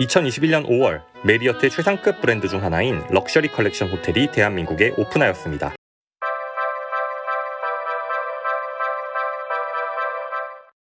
2021년 5월 메리어트의 최상급 브랜드 중 하나인 럭셔리 컬렉션 호텔이 대한민국에 오픈하였습니다.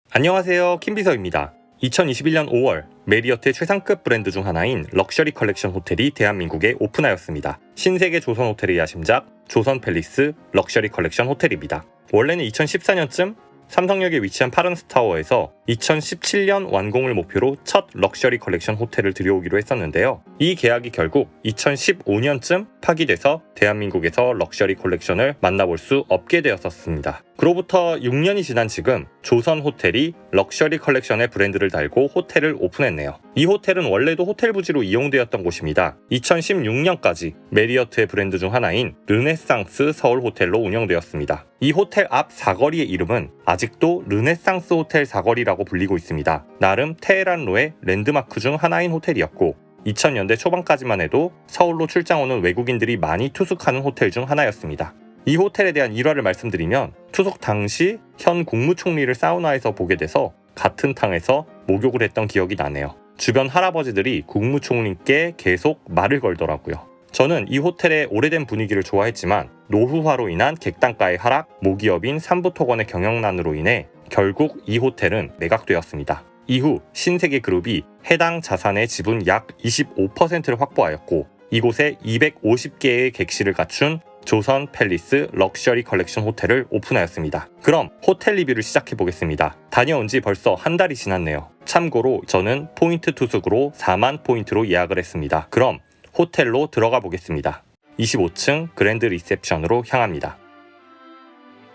안녕하세요. 김비서입니다. 2021년 5월 메리어트의 최상급 브랜드 중 하나인 럭셔리 컬렉션 호텔이 대한민국에 오픈하였습니다. 신세계 조선 호텔의 야심작 조선 팰리스 럭셔리 컬렉션 호텔입니다. 원래는 2014년쯤 삼성역에 위치한 파르나스타워에서 2017년 완공을 목표로 첫 럭셔리 컬렉션 호텔을 들여오기로 했었는데요. 이 계약이 결국 2015년쯤 파기돼서 대한민국에서 럭셔리 컬렉션을 만나볼 수 없게 되었었습니다. 그로부터 6년이 지난 지금 조선 호텔이 럭셔리 컬렉션의 브랜드를 달고 호텔을 오픈했네요. 이 호텔은 원래도 호텔 부지로 이용되었던 곳입니다. 2016년까지 메리어트의 브랜드 중 하나인 르네상스 서울 호텔로 운영되었습니다. 이 호텔 앞 사거리의 이름은 아직도 르네상스 호텔 사거리라고 불리고 있습니다. 나름 테헤란로의 랜드마크 중 하나인 호텔이었고 2000년대 초반까지만 해도 서울로 출장 오는 외국인들이 많이 투숙하는 호텔 중 하나였습니다. 이 호텔에 대한 일화를 말씀드리면 투숙 당시 현 국무총리를 사우나에서 보게 돼서 같은 탕에서 목욕을 했던 기억이 나네요. 주변 할아버지들이 국무총리께 계속 말을 걸더라고요. 저는 이 호텔의 오래된 분위기를 좋아했지만 노후화로 인한 객단가의 하락, 모기업인 삼부토건의 경영난으로 인해 결국 이 호텔은 매각되었습니다. 이후 신세계 그룹이 해당 자산의 지분 약 25%를 확보하였고 이곳에 250개의 객실을 갖춘 조선 팰리스 럭셔리 컬렉션 호텔을 오픈하였습니다. 그럼 호텔 리뷰를 시작해 보겠습니다. 다녀온 지 벌써 한 달이 지났네요. 참고로 저는 포인트 투숙으로 4만 포인트로 예약을 했습니다. 그럼 호텔로 들어가 보겠습니다. 25층 그랜드 리셉션으로 향합니다.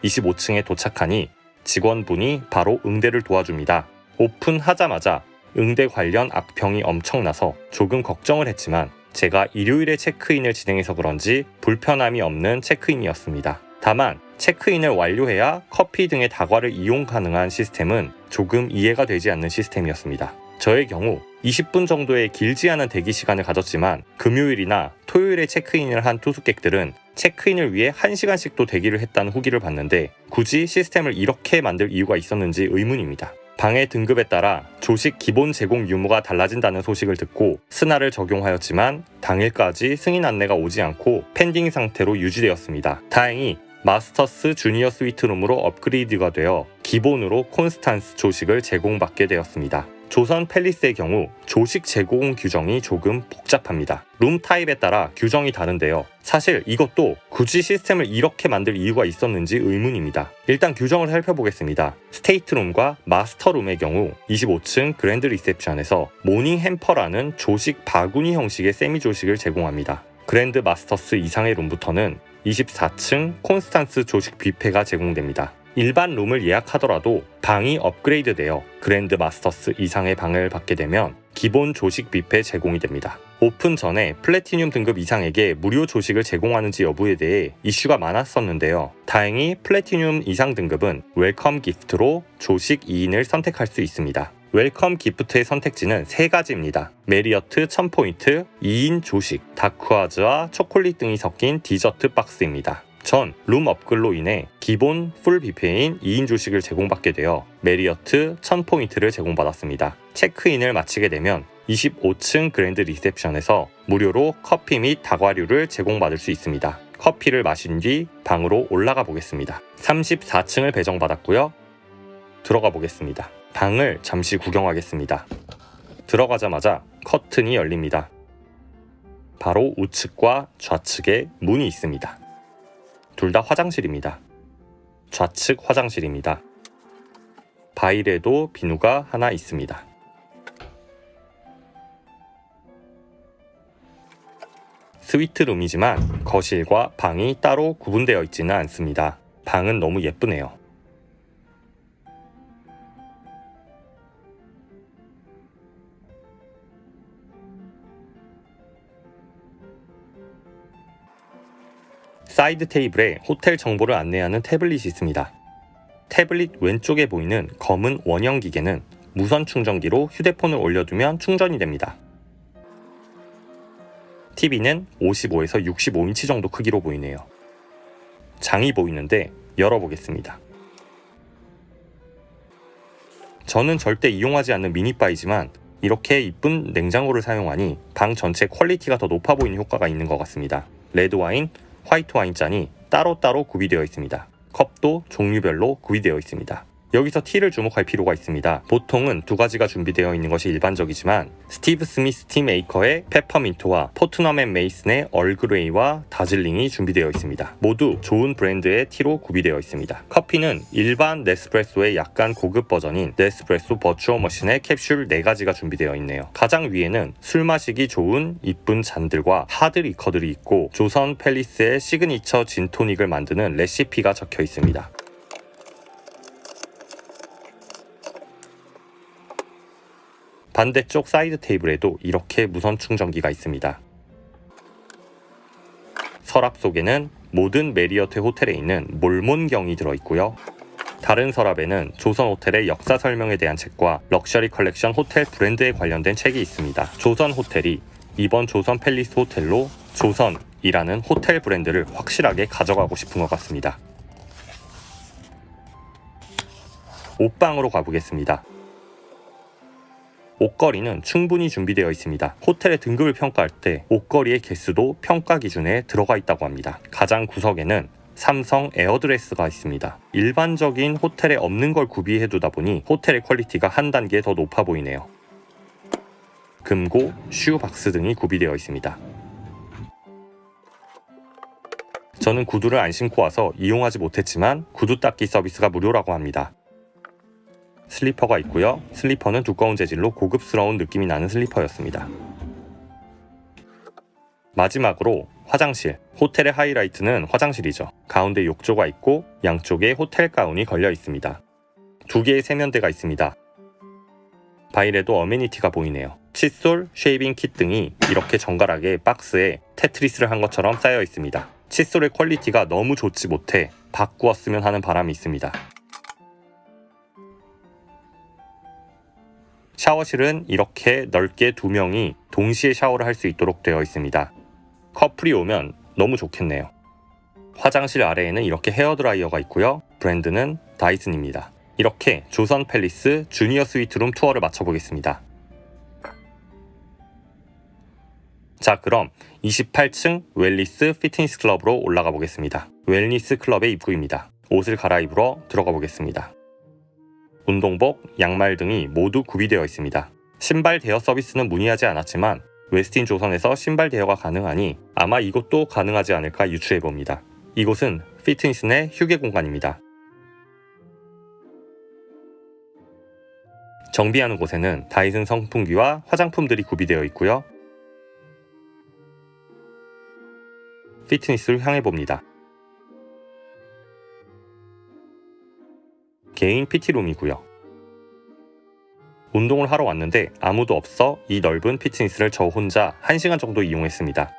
25층에 도착하니 직원분이 바로 응대를 도와줍니다. 오픈하자마자 응대 관련 악평이 엄청나서 조금 걱정을 했지만 제가 일요일에 체크인을 진행해서 그런지 불편함이 없는 체크인이었습니다. 다만 체크인을 완료해야 커피 등의 다과를 이용 가능한 시스템은 조금 이해가 되지 않는 시스템이었습니다. 저의 경우 20분 정도의 길지 않은 대기 시간을 가졌지만 금요일이나 토요일에 체크인을 한 투숙객들은 체크인을 위해 1시간씩도 대기를 했다는 후기를 봤는데 굳이 시스템을 이렇게 만들 이유가 있었는지 의문입니다. 방의 등급에 따라 조식 기본 제공 유무가 달라진다는 소식을 듣고 SNA를 적용하였지만 당일까지 승인 안내가 오지 않고 pending 상태로 유지되었습니다. 다행히 마스터스 주니어 스위트룸으로 업그레이드가 되어 기본으로 콘스탄스 조식을 제공받게 되었습니다. 조선 팰리스의 경우 조식 제공 규정이 조금 복잡합니다. 룸 타입에 따라 규정이 다른데요. 사실 이것도 굳이 시스템을 이렇게 만들 이유가 있었는지 의문입니다. 일단 규정을 살펴보겠습니다. 스테이트룸과 마스터룸의 경우 25층 그랜드 리셉션에서 morning hamper라는 조식 바구니 형식의 세미 조식을 제공합니다. 그랜드 마스터스 이상의 룸부터는 24층 콘스탄스 조식 뷔페가 제공됩니다. 일반 룸을 예약하더라도 방이 업그레이드되어 그랜드 마스터스 이상의 방을 받게 되면 기본 조식 뷔페 제공이 됩니다. 오픈 전에 플래티늄 등급 이상에게 무료 조식을 제공하는지 여부에 대해 이슈가 많았었는데요. 다행히 플래티늄 이상 등급은 welcome gift로 조식 2인을 선택할 수 있습니다. welcome gift의 선택지는 세 가지입니다. 메리어트 1000포인트, 2인 조식, 다크와즈와 초콜릿 등이 섞인 디저트 박스입니다. 전 룸 업글로 인해 기본 full 뷔페인 2인 조식을 제공받게 되어 메리어트 1000포인트를 제공받았습니다. 체크인을 마치게 되면 25층 그랜드 리셉션에서 무료로 커피 및 다과류를 제공받을 수 있습니다. 커피를 마신 뒤 방으로 올라가 보겠습니다. 34층을 배정받았고요. 들어가 보겠습니다. 방을 잠시 구경하겠습니다. 들어가자마자 커튼이 열립니다. 바로 우측과 좌측에 문이 있습니다. 둘 다 화장실입니다. 좌측 화장실입니다. 바일에도 비누가 하나 있습니다. 스위트룸이지만 거실과 방이 따로 구분되어 있지는 않습니다. 방은 너무 예쁘네요. 사이드 테이블에 호텔 정보를 안내하는 태블릿이 있습니다. 태블릿 왼쪽에 보이는 검은 원형 기계는 무선 충전기로 휴대폰을 올려두면 충전이 됩니다. TV는 55에서 65인치 정도 크기로 보이네요. 장이 보이는데 열어보겠습니다. 저는 절대 이용하지 않는 미니바이지만 이렇게 이쁜 냉장고를 사용하니 방 전체 퀄리티가 더 높아 보이는 효과가 있는 것 같습니다. 레드 와인, 화이트 와인 잔이 따로따로 구비되어 있습니다. 컵도 종류별로 구비되어 있습니다. 여기서 tea를 주목할 필요가 있습니다. 보통은 두 가지가 준비되어 있는 것이 일반적이지만 스티브 스미스 티 메이커의 페퍼민트와 포트넘 앤 메이슨의 얼그레이와 다즐링이 준비되어 있습니다. 모두 좋은 브랜드의 tea로 구비되어 있습니다. 커피는 일반 네스프레소의 약간 고급 버전인 네스프레소 버츄오 머신의 캡슐 4가지가 준비되어 있네요. 가장 위에는 술 마시기 좋은 이쁜 잔들과 hard liquor들이 있고 조선 팰리스의 시그니처 진토닉을 만드는 레시피가 적혀 있습니다. 반대쪽 사이드 테이블에도 이렇게 무선 충전기가 있습니다. 서랍 속에는 모든 메리어트 호텔에 있는 몰몬경이 들어있고요. 다른 서랍에는 조선 호텔의 역사 설명에 대한 책과 럭셔리 컬렉션 호텔 브랜드에 관련된 책이 있습니다. 조선 호텔이 이번 조선 팰리스 호텔로 조선이라는 호텔 브랜드를 확실하게 가져가고 싶은 것 같습니다. 옷방으로 가보겠습니다. 옷걸이는 충분히 준비되어 있습니다. 호텔의 등급을 평가할 때 옷걸이의 개수도 평가 기준에 들어가 있다고 합니다. 가장 구석에는 삼성 에어드레스가 있습니다. 일반적인 호텔에 없는 걸 구비해 두다 보니 호텔의 퀄리티가 한 단계 더 높아 보이네요. 금고, shoe box 등이 구비되어 있습니다. 저는 구두를 안 신고 와서 이용하지 못했지만 구두 닦기 서비스가 무료라고 합니다. 슬리퍼가 있고요. 슬리퍼는 두꺼운 재질로 고급스러운 느낌이 나는 슬리퍼였습니다. 마지막으로 화장실. 호텔의 하이라이트는 화장실이죠. 가운데 욕조가 있고 양쪽에 호텔 가운이 걸려 있습니다. 두 개의 세면대가 있습니다. 바이레도 amenity가 보이네요. 칫솔, shaving kit 등이 이렇게 정갈하게 박스에 테트리스를 한 것처럼 쌓여 있습니다. 칫솔의 퀄리티가 너무 좋지 못해 바꾸었으면 하는 바람이 있습니다. 샤워실은 이렇게 넓게 두 명이 동시에 샤워를 할 수 있도록 되어 있습니다. 커플이 오면 너무 좋겠네요. 화장실 아래에는 이렇게 헤어드라이어가 있고요. 브랜드는 다이슨입니다. 이렇게 조선 팰리스 주니어 스위트룸 투어를 마쳐보겠습니다. 자 그럼 28층 웰니스 피트니스 클럽으로 올라가 보겠습니다. 웰니스 클럽의 입구입니다. 옷을 갈아입으러 들어가 보겠습니다. 운동복, 양말 등이 모두 구비되어 있습니다. 신발 대여 서비스는 문의하지 않았지만 웨스틴 조선에서 신발 대여가 가능하니 아마 이곳도 가능하지 않을까 유추해 봅니다. 이곳은 피트니스 내 휴게 공간입니다. 정비하는 곳에는 다이슨 선풍기와 화장품들이 구비되어 있고요. 피트니스를 향해 봅니다. 개인 PT룸이고요. 운동을 하러 왔는데 아무도 없어 이 넓은 피트니스를 저 혼자 1시간 정도 이용했습니다.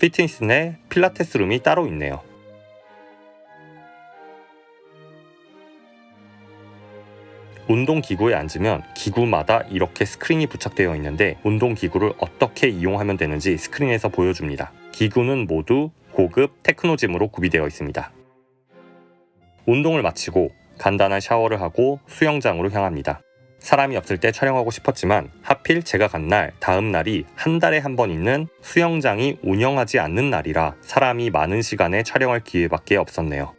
피트니스 내 필라테스 룸이 따로 있네요. 운동기구에 앉으면 기구마다 이렇게 스크린이 부착되어 있는데 운동기구를 어떻게 이용하면 되는지 스크린에서 보여줍니다. 기구는 모두 고급 테크노짐으로 구비되어 있습니다. 운동을 마치고 간단한 샤워를 하고 수영장으로 향합니다. 사람이 없을 때 촬영하고 싶었지만 하필 제가 간 날 다음 날이 한 달에 한 번 있는 수영장이 운영하지 않는 날이라 사람이 많은 시간에 촬영할 기회밖에 없었네요.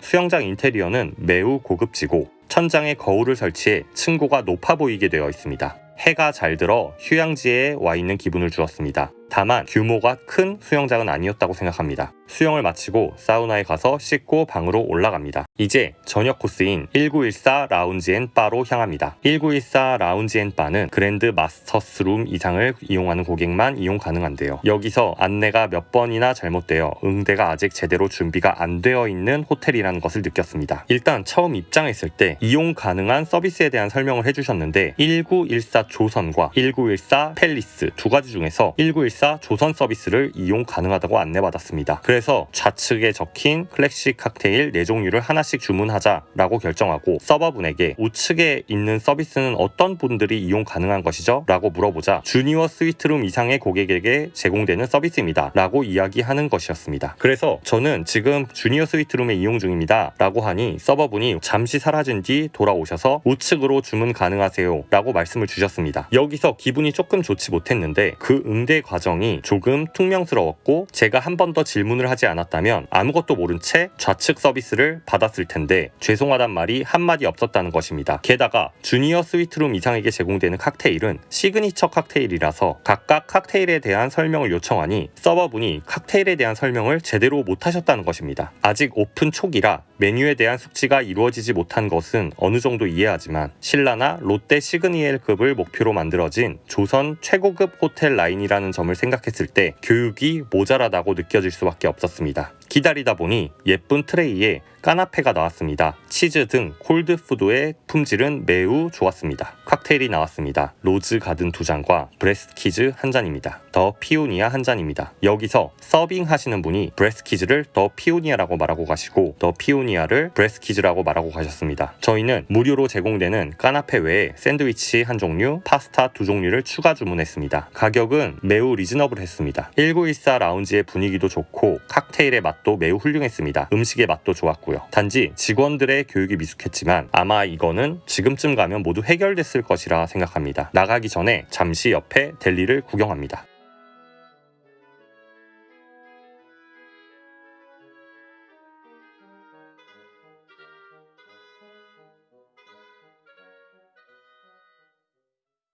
수영장 인테리어는 매우 고급지고 천장에 거울을 설치해 층고가 높아 보이게 되어 있습니다. 해가 잘 들어 휴양지에 와 있는 기분을 주었습니다. 다만 규모가 큰 수영장은 아니었다고 생각합니다. 수영을 마치고 사우나에 가서 씻고 방으로 올라갑니다. 이제 저녁 코스인 1914 라운지 앤 바로 향합니다. 1914 라운지 앤 바는 그랜드 마스터스 룸 이상을 이용하는 고객만 이용 가능한데요. 여기서 안내가 몇 번이나 잘못되어 응대가 아직 제대로 준비가 안 되어 있는 호텔이라는 것을 느꼈습니다. 일단 처음 입장했을 때 이용 가능한 서비스에 대한 설명을 해주셨는데 1914 조선과 1914 팰리스 두 가지 중에서 1914 1914 조선 서비스를 이용 가능하다고 안내받았습니다. 그래서 좌측에 적힌 클래식 칵테일 4종류를 하나씩 주문하자라고 결정하고 서버분에게 우측에 있는 서비스는 어떤 분들이 이용 가능한 것이죠? 라고 물어보자 주니어 스위트룸 이상의 고객에게 제공되는 서비스입니다. 라고 이야기하는 것이었습니다. 그래서 저는 지금 주니어 스위트룸에 이용 중입니다. 라고 하니 서버분이 잠시 사라진 뒤 돌아오셔서 우측으로 주문 가능하세요. 라고 말씀을 주셨습니다. 여기서 기분이 조금 좋지 못했는데 그 응대 과정 이 조금 퉁명스러웠고 제가 한 번 더 질문을 하지 않았다면 아무것도 모른 채 좌측 서비스를 받았을 텐데 죄송하단 말이 한마디 없었다는 것입니다. 게다가 주니어 스위트룸 이상에게 제공되는 칵테일은 시그니처 칵테일이라서 각각 칵테일에 대한 설명을 요청하니 서버분이 칵테일에 대한 설명을 제대로 못하셨다는 것입니다. 아직 오픈 초기라 메뉴에 대한 숙지가 이루어지지 못한 것은 어느 정도 이해하지만 신라나 롯데 시그니엘급을 목표로 만들어진 조선 최고급 호텔 라인이라는 점을 생각했을 때 교육이 모자라다고 느껴질 수밖에 없었습니다. 기다리다 보니 예쁜 트레이에 까나페가 나왔습니다. 치즈 등 cold food의 품질은 매우 좋았습니다. 칵테일이 나왔습니다. 로즈 가든 두 잔과 브레스키즈 한 잔입니다. 더 피오니아 한 잔입니다. 여기서 서빙 하시는 분이 브레스키즈를 더 피오니아라고 말하고 가시고 더 피오니아를 브레스키즈라고 말하고 가셨습니다. 저희는 무료로 제공되는 까나페 외에 샌드위치 한 종류, 파스타 두 종류를 추가 주문했습니다. 가격은 매우 reasonable했습니다. 1914 라운지의 분위기도 좋고 칵테일의 맛도 매우 훌륭했습니다. 음식의 맛도 좋았고요. 단지 직원들의 교육이 미숙했지만 아마 이거는 지금쯤 가면 모두 해결됐을 것이라 생각합니다. 나가기 전에 잠시 옆에 델리를 구경합니다.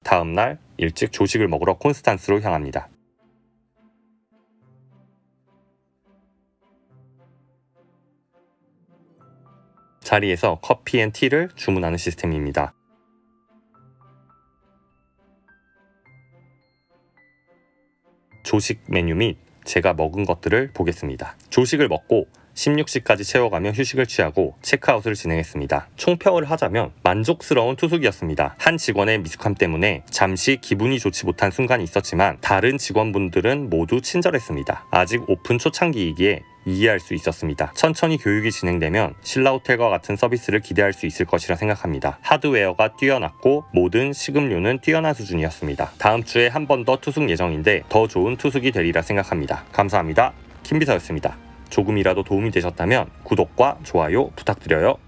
다음 날 일찍 조식을 먹으러 콘스탄스로 향합니다. 자리에서 coffee and tea를 주문하는 시스템입니다. 조식 메뉴 및 제가 먹은 것들을 보겠습니다. 조식을 먹고 16시까지 채워가며 휴식을 취하고 체크아웃을 진행했습니다. 총평을 하자면 만족스러운 투숙이었습니다. 한 직원의 미숙함 때문에 잠시 기분이 좋지 못한 순간이 있었지만 다른 직원분들은 모두 친절했습니다. 아직 오픈 초창기이기에 이해할 수 있었습니다. 천천히 교육이 진행되면 신라호텔과 같은 서비스를 기대할 수 있을 것이라 생각합니다. 하드웨어가 뛰어났고 모든 식음료는 뛰어난 수준이었습니다. 다음 주에 한 번 더 투숙 예정인데 더 좋은 투숙이 되리라 생각합니다. 감사합니다. 김비서였습니다. 조금이라도 도움이 되셨다면 구독과 좋아요 부탁드려요.